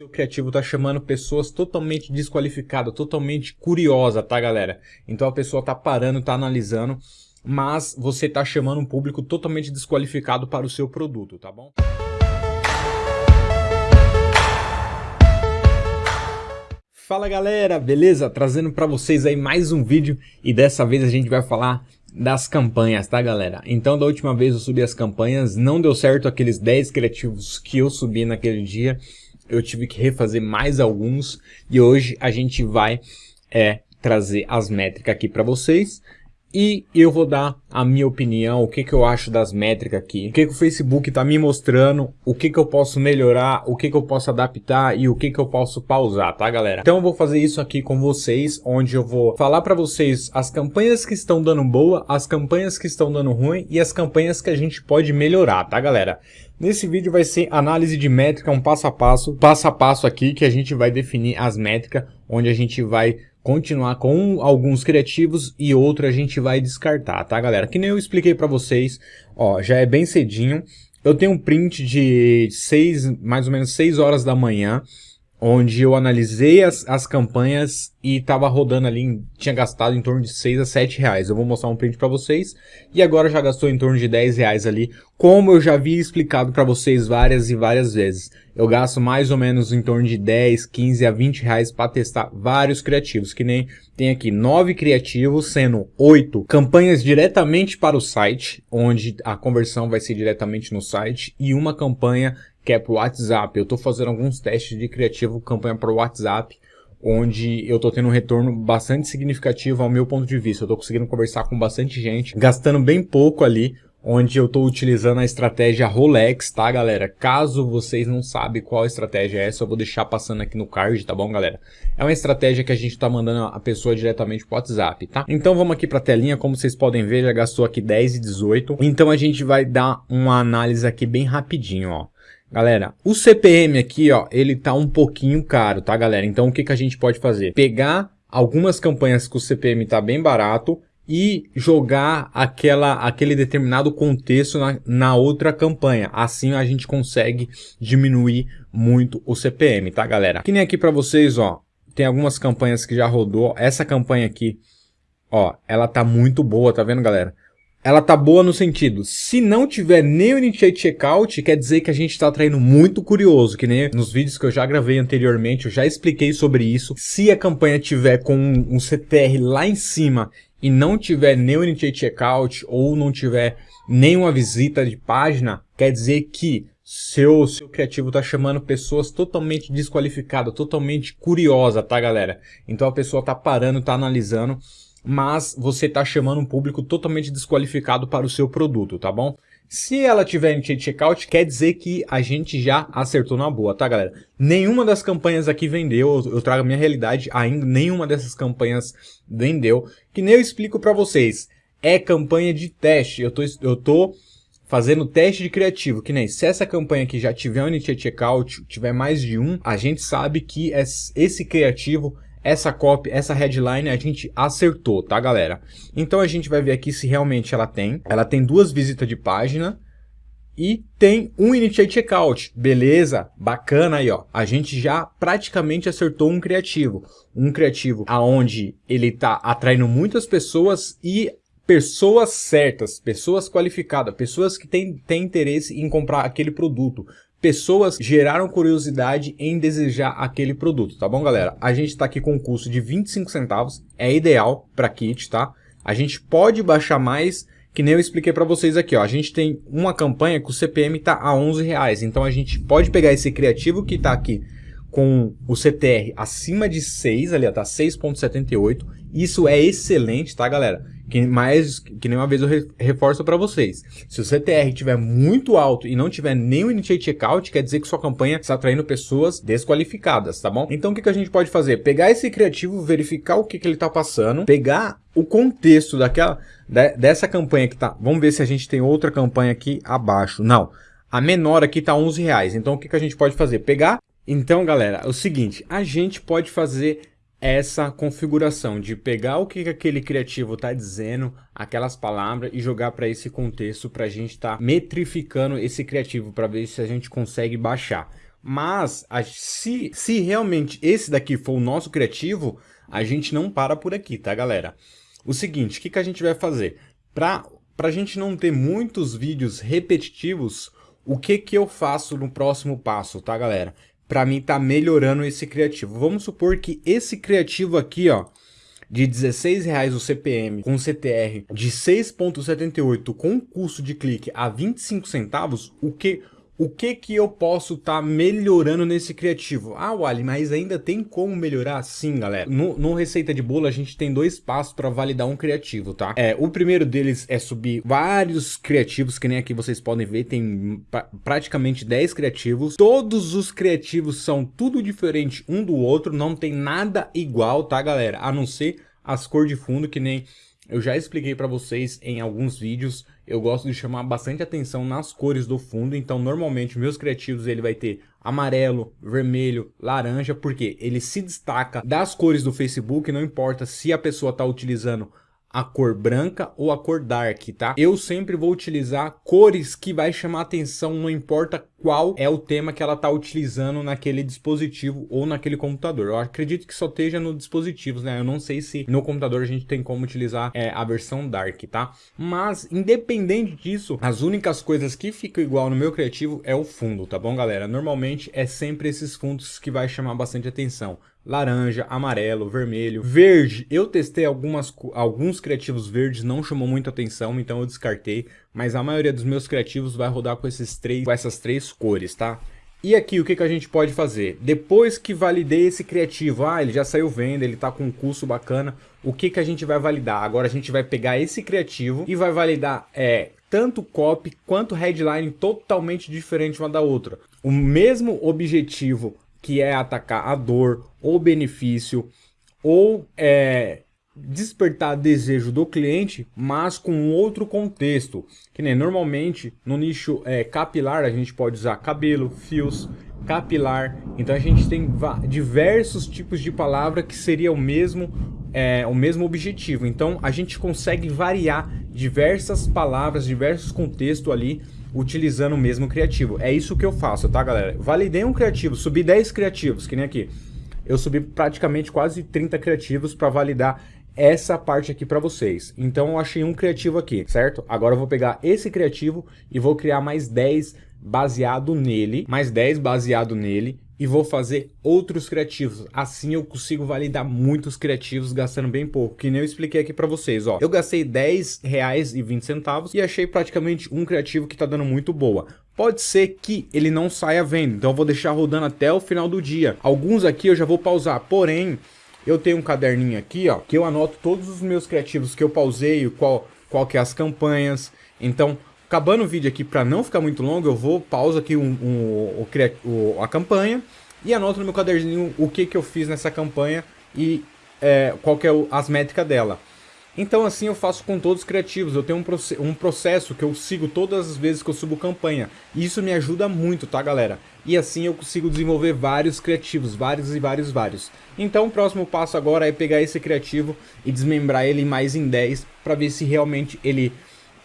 O criativo tá chamando pessoas totalmente desqualificadas, totalmente curiosa, tá galera? Então a pessoa tá parando, tá analisando, mas você tá chamando um público totalmente desqualificado para o seu produto, tá bom? Fala galera, beleza? Trazendo para vocês aí mais um vídeo e dessa vez a gente vai falar das campanhas, tá galera? Então da última vez eu subi as campanhas, não deu certo aqueles 10 criativos que eu subi naquele dia, eu tive que refazer mais alguns e hoje a gente vai é, trazer as métricas aqui para vocês e eu vou dar a minha opinião, o que, que eu acho das métricas aqui, o que, que o Facebook está me mostrando, o que, que eu posso melhorar, o que, que eu posso adaptar e o que, que eu posso pausar, tá galera? Então eu vou fazer isso aqui com vocês, onde eu vou falar para vocês as campanhas que estão dando boa, as campanhas que estão dando ruim e as campanhas que a gente pode melhorar, tá galera? Nesse vídeo vai ser análise de métrica, um passo a passo, passo a passo aqui que a gente vai definir as métricas, onde a gente vai continuar com alguns criativos e outro a gente vai descartar, tá galera? Que nem eu expliquei para vocês, ó, já é bem cedinho, eu tenho um print de 6, mais ou menos 6 horas da manhã, onde eu analisei as, as campanhas e estava rodando ali, tinha gastado em torno de 6 a 7 reais. Eu vou mostrar um print para vocês e agora já gastou em torno de 10 reais ali, como eu já havia explicado para vocês várias e várias vezes. Eu gasto mais ou menos em torno de 10, 15 a 20 reais para testar vários criativos, que nem tem aqui 9 criativos, sendo 8 campanhas diretamente para o site, onde a conversão vai ser diretamente no site, e uma campanha que é para o WhatsApp. Eu estou fazendo alguns testes de criativo campanha para o WhatsApp, onde eu estou tendo um retorno bastante significativo ao meu ponto de vista. Eu estou conseguindo conversar com bastante gente, gastando bem pouco ali, onde eu estou utilizando a estratégia Rolex, tá galera? Caso vocês não sabem qual estratégia é essa, eu vou deixar passando aqui no card, tá bom galera? É uma estratégia que a gente está mandando a pessoa diretamente pro WhatsApp, tá? Então vamos aqui para a telinha, como vocês podem ver, já gastou aqui 10 e 18. Então a gente vai dar uma análise aqui bem rapidinho, ó. Galera, o CPM aqui, ó, ele tá um pouquinho caro, tá, galera? Então, o que, que a gente pode fazer? Pegar algumas campanhas que o CPM tá bem barato e jogar aquela, aquele determinado contexto na, na outra campanha. Assim a gente consegue diminuir muito o CPM, tá, galera? Que nem aqui para vocês, ó, tem algumas campanhas que já rodou. Essa campanha aqui, ó, ela tá muito boa, tá vendo, galera? Ela tá boa no sentido, se não tiver nem o Initiate Checkout, quer dizer que a gente está atraindo muito curioso, que nem nos vídeos que eu já gravei anteriormente, eu já expliquei sobre isso. Se a campanha tiver com um CTR lá em cima e não tiver nem o Initiate Checkout ou não tiver nenhuma visita de página, quer dizer que seu, seu criativo tá chamando pessoas totalmente desqualificadas, totalmente curiosa, tá galera? Então a pessoa tá parando, tá analisando mas você está chamando um público totalmente desqualificado para o seu produto, tá bom? Se ela tiver em checkout, quer dizer que a gente já acertou na boa, tá galera? Nenhuma das campanhas aqui vendeu, eu trago a minha realidade, ainda nenhuma dessas campanhas vendeu, que nem eu explico para vocês. É campanha de teste, eu tô, eu tô fazendo teste de criativo, que nem se essa campanha aqui já tiver um checkout, tiver mais de um, a gente sabe que esse criativo essa copy, essa headline a gente acertou, tá galera? Então a gente vai ver aqui se realmente ela tem. Ela tem duas visitas de página e tem um Initiate Checkout. Beleza? Bacana aí, ó. A gente já praticamente acertou um criativo. Um criativo aonde ele tá atraindo muitas pessoas e pessoas certas, pessoas qualificadas, pessoas que têm, têm interesse em comprar aquele produto pessoas geraram curiosidade em desejar aquele produto, tá bom, galera? A gente está aqui com um custo de 25 centavos, é ideal para kit, tá? A gente pode baixar mais, que nem eu expliquei para vocês aqui, ó. A gente tem uma campanha que o CPM tá a 11 reais, então a gente pode pegar esse criativo que tá aqui com o CTR acima de 6, ali ó, tá 6.78, isso é excelente, tá, galera? Que, mais, que nem uma vez eu reforço para vocês. Se o CTR estiver muito alto e não tiver nenhum Initiate Checkout, quer dizer que sua campanha está atraindo pessoas desqualificadas, tá bom? Então o que, que a gente pode fazer? Pegar esse criativo, verificar o que, que ele está passando, pegar o contexto daquela, de, dessa campanha que tá... Vamos ver se a gente tem outra campanha aqui abaixo. Não. A menor aqui tá 11 reais. Então o que, que a gente pode fazer? Pegar... Então, galera, é o seguinte, a gente pode fazer essa configuração de pegar o que aquele criativo está dizendo, aquelas palavras e jogar para esse contexto para a gente estar tá metrificando esse criativo para ver se a gente consegue baixar. Mas se, se realmente esse daqui for o nosso criativo, a gente não para por aqui, tá galera? O seguinte, o que, que a gente vai fazer? Para a gente não ter muitos vídeos repetitivos, o que, que eu faço no próximo passo, tá galera? Para mim tá melhorando esse criativo. Vamos supor que esse criativo aqui, ó, de 16 reais o CPM com CTR de 6.78 com custo de clique a 25 centavos, o que o que que eu posso estar tá melhorando nesse criativo? Ah, Wally, mas ainda tem como melhorar? Sim, galera. No, no Receita de Bolo, a gente tem dois passos para validar um criativo, tá? É, o primeiro deles é subir vários criativos, que nem aqui vocês podem ver, tem pra, praticamente 10 criativos. Todos os criativos são tudo diferente um do outro, não tem nada igual, tá, galera? A não ser as cores de fundo, que nem eu já expliquei para vocês em alguns vídeos, eu gosto de chamar bastante atenção nas cores do fundo, então normalmente meus criativos ele vai ter amarelo, vermelho, laranja, porque ele se destaca das cores do Facebook, não importa se a pessoa está utilizando a cor branca ou a cor dark, tá? Eu sempre vou utilizar cores que vai chamar atenção, não importa qual é o tema que ela está utilizando naquele dispositivo ou naquele computador. Eu acredito que só esteja no dispositivos, né? Eu não sei se no computador a gente tem como utilizar é, a versão dark, tá? Mas, independente disso, as únicas coisas que ficam igual no meu criativo é o fundo, tá bom, galera? Normalmente é sempre esses fundos que vai chamar bastante atenção laranja, amarelo, vermelho, verde. Eu testei algumas, alguns criativos verdes, não chamou muita atenção, então eu descartei. Mas a maioria dos meus criativos vai rodar com, esses três, com essas três cores, tá? E aqui, o que, que a gente pode fazer? Depois que validei esse criativo, ah, ele já saiu venda, ele tá com um custo bacana, o que, que a gente vai validar? Agora a gente vai pegar esse criativo e vai validar é, tanto copy quanto headline totalmente diferente uma da outra. O mesmo objetivo que é atacar a dor ou benefício ou é, despertar desejo do cliente, mas com outro contexto. Que nem normalmente no nicho é, capilar a gente pode usar cabelo, fios, capilar. Então a gente tem diversos tipos de palavra que seria o mesmo é, o mesmo objetivo. Então a gente consegue variar diversas palavras, diversos contextos ali utilizando o mesmo criativo. É isso que eu faço, tá, galera? Validei um criativo, subi 10 criativos, que nem aqui. Eu subi praticamente quase 30 criativos para validar essa parte aqui para vocês. Então eu achei um criativo aqui, certo? Agora eu vou pegar esse criativo e vou criar mais 10 baseado nele, mais 10 baseado nele e vou fazer outros criativos. Assim eu consigo validar muitos criativos gastando bem pouco, que nem eu expliquei aqui para vocês, ó. Eu gastei 10 reais e 20 centavos e achei praticamente um criativo que tá dando muito boa. Pode ser que ele não saia vendo, então eu vou deixar rodando até o final do dia. Alguns aqui eu já vou pausar, porém, eu tenho um caderninho aqui, ó, que eu anoto todos os meus criativos que eu pausei, qual, qual que é as campanhas. Então, Acabando o vídeo aqui, para não ficar muito longo, eu vou pausa aqui um, um, a campanha e anoto no meu caderninho o que, que eu fiz nessa campanha e é, qual que é as métricas dela. Então assim eu faço com todos os criativos, eu tenho um, um processo que eu sigo todas as vezes que eu subo campanha. E isso me ajuda muito, tá galera? E assim eu consigo desenvolver vários criativos, vários e vários, vários. Então o próximo passo agora é pegar esse criativo e desmembrar ele mais em 10 para ver se realmente ele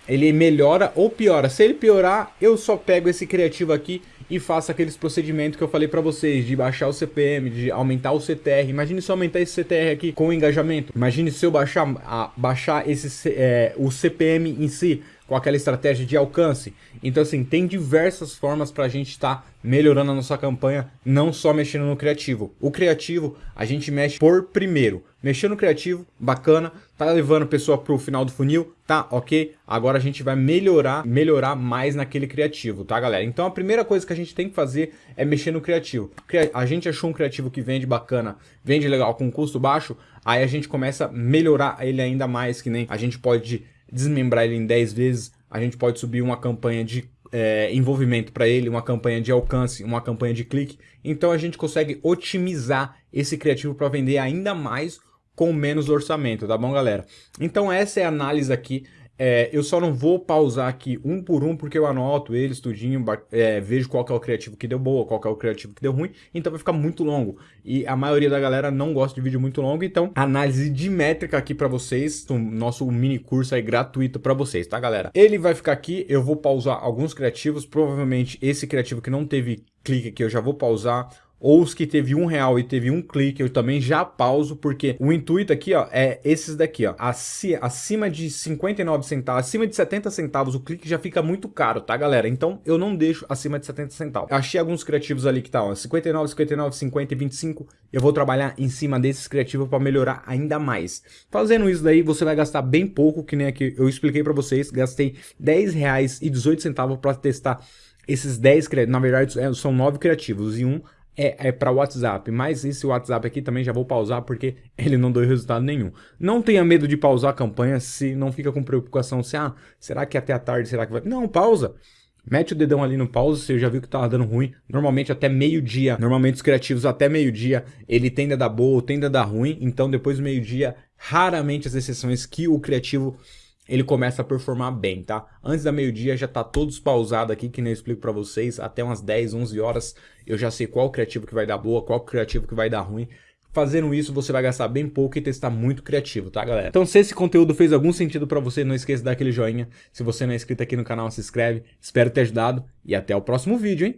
ele melhora ou piora. Se ele piorar, eu só pego esse criativo aqui e faço aqueles procedimentos que eu falei para vocês, de baixar o CPM, de aumentar o CTR. Imagine se eu aumentar esse CTR aqui com o engajamento. Imagine se eu baixar, a, baixar esse, é, o CPM em si com aquela estratégia de alcance. Então, assim, tem diversas formas para a gente estar tá melhorando a nossa campanha, não só mexendo no criativo. O criativo, a gente mexe por primeiro. Mexendo no criativo, bacana, tá levando a pessoa para o final do funil, tá ok? Agora a gente vai melhorar, melhorar mais naquele criativo, tá galera? Então a primeira coisa que a gente tem que fazer é mexer no criativo. A gente achou um criativo que vende bacana, vende legal, com custo baixo, aí a gente começa a melhorar ele ainda mais, que nem a gente pode desmembrar ele em 10 vezes, a gente pode subir uma campanha de é, envolvimento para ele, uma campanha de alcance, uma campanha de clique. Então a gente consegue otimizar esse criativo para vender ainda mais com menos orçamento, tá bom, galera? Então essa é a análise aqui É, eu só não vou pausar aqui um por um, porque eu anoto eles tudinho, é, vejo qual é o criativo que deu boa, qual é o criativo que deu ruim, então vai ficar muito longo. E a maioria da galera não gosta de vídeo muito longo, então análise de métrica aqui para vocês, o nosso mini curso aí gratuito para vocês, tá galera? Ele vai ficar aqui, eu vou pausar alguns criativos, provavelmente esse criativo que não teve clique aqui eu já vou pausar, ou os que teve um real e teve um clique, eu também já pauso, porque o intuito aqui, ó, é esses daqui, ó, acima de 59 centavos, acima de 70 centavos, o clique já fica muito caro, tá, galera? Então, eu não deixo acima de 70 centavos. Achei alguns criativos ali que tá, ó, 59, 59, 50 e 25, eu vou trabalhar em cima desses criativos para melhorar ainda mais. Fazendo isso daí, você vai gastar bem pouco, que nem aqui eu expliquei para vocês, gastei 10 reais e 18 centavos para testar esses 10 criativos, na verdade é, são 9 criativos e um é, é para WhatsApp, mas esse WhatsApp aqui também já vou pausar porque ele não deu resultado nenhum. Não tenha medo de pausar a campanha se não fica com preocupação se, ah, será que até a tarde, será que vai... Não, pausa. Mete o dedão ali no pause, você já viu que tava dando ruim. Normalmente até meio-dia, normalmente os criativos até meio-dia, ele tende a dar boa ou tende a dar ruim. Então depois do meio-dia, raramente as exceções que o criativo ele começa a performar bem, tá? Antes da meio-dia já tá todos pausado aqui, que nem eu explico para vocês, até umas 10, 11 horas eu já sei qual criativo que vai dar boa, qual criativo que vai dar ruim. Fazendo isso, você vai gastar bem pouco e testar muito criativo, tá, galera? Então, se esse conteúdo fez algum sentido para você, não esqueça de dar aquele joinha. Se você não é inscrito aqui no canal, se inscreve. Espero ter ajudado e até o próximo vídeo, hein?